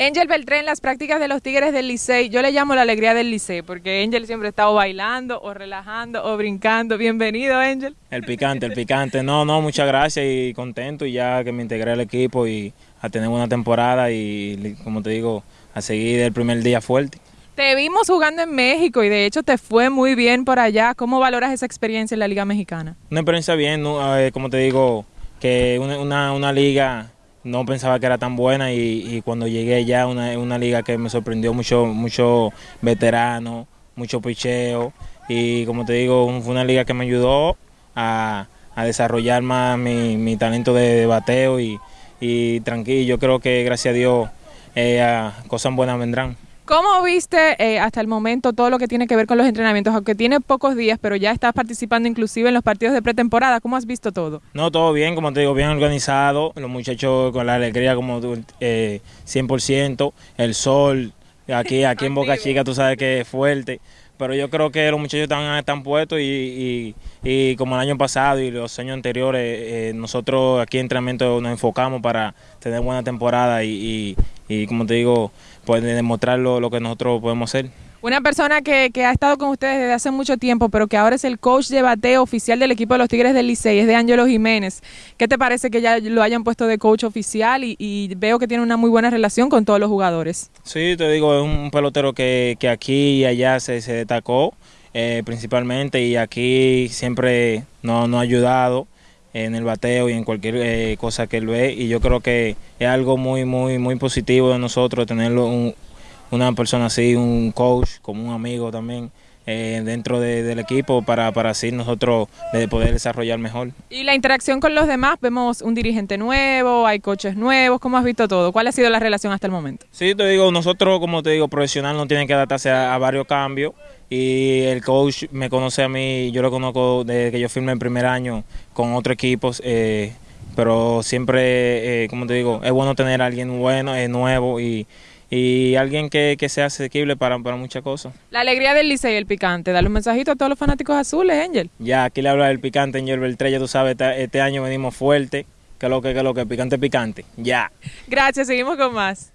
Angel Beltrán, las prácticas de los Tigres del Licey, yo le llamo la alegría del Licey, porque Angel siempre está o bailando, o relajando, o brincando. Bienvenido, Angel. El picante, el picante. No, no, muchas gracias y contento y ya que me integré al equipo y a tener una temporada y, como te digo, a seguir el primer día fuerte. Te vimos jugando en México y de hecho te fue muy bien por allá. ¿Cómo valoras esa experiencia en la Liga Mexicana? Una experiencia bien, eh, como te digo, que una, una liga no pensaba que era tan buena y, cuando llegué ya una, una liga que me sorprendió mucho, mucho veterano, mucho picheo y como te digo, fue una liga que me ayudó a, desarrollar más mi, talento de, bateo y, y, tranquilo, yo creo que gracias a Dios eh, cosas buenas vendrán. ¿Cómo viste eh, hasta el momento todo lo que tiene que ver con los entrenamientos? Aunque tiene pocos días, pero ya estás participando inclusive en los partidos de pretemporada. ¿Cómo has visto todo? No, todo bien, como te digo, bien organizado. Los muchachos con la alegría como eh, 100%. El sol, aquí, aquí en Boca Chica tú sabes que es fuerte. Pero yo creo que los muchachos están, están puestos y, como el año pasado y los años anteriores, eh, nosotros aquí en entrenamiento nos enfocamos para tener buena temporada y, y como te digo, pues demostrar lo, que nosotros podemos hacer. Una persona que, ha estado con ustedes desde hace mucho tiempo, pero que ahora es el coach de bateo oficial del equipo de los Tigres del Licey, es de Ángelo Jiménez. ¿Qué te parece que ya lo hayan puesto de coach oficial y, veo que tiene una muy buena relación con todos los jugadores? Sí, te digo, es un pelotero que, aquí y allá se, destacó eh, principalmente y aquí siempre nos, ha ayudado en el bateo y en cualquier eh, cosa que él ve. Y yo creo que es algo muy muy muy positivo de nosotros tenerlo una persona así, un coach como un amigo también eh, dentro del equipo para, para así nosotros de poder desarrollar mejor. Y la interacción con los demás, vemos un dirigente nuevo, hay coches nuevos, ¿cómo has visto todo? ¿Cuál ha sido la relación hasta el momento? Sí, te digo, nosotros como te digo, profesional no tienen que adaptarse a varios cambios y el coach me conoce a mí, yo lo conozco desde que yo firmé el primer año con otros equipos, eh, pero siempre, eh, como te digo, es bueno tener a alguien bueno, es nuevo y, y alguien que, sea asequible para, para, muchas cosas. La alegría del Licey y el picante, dale un mensajito a todos los fanáticos azules, Angel. Ya, aquí le habla del picante, Angel Beltrella, tú sabes, este, año venimos fuerte, que lo que, que lo que, picante, picante, ya. Gracias, seguimos con más.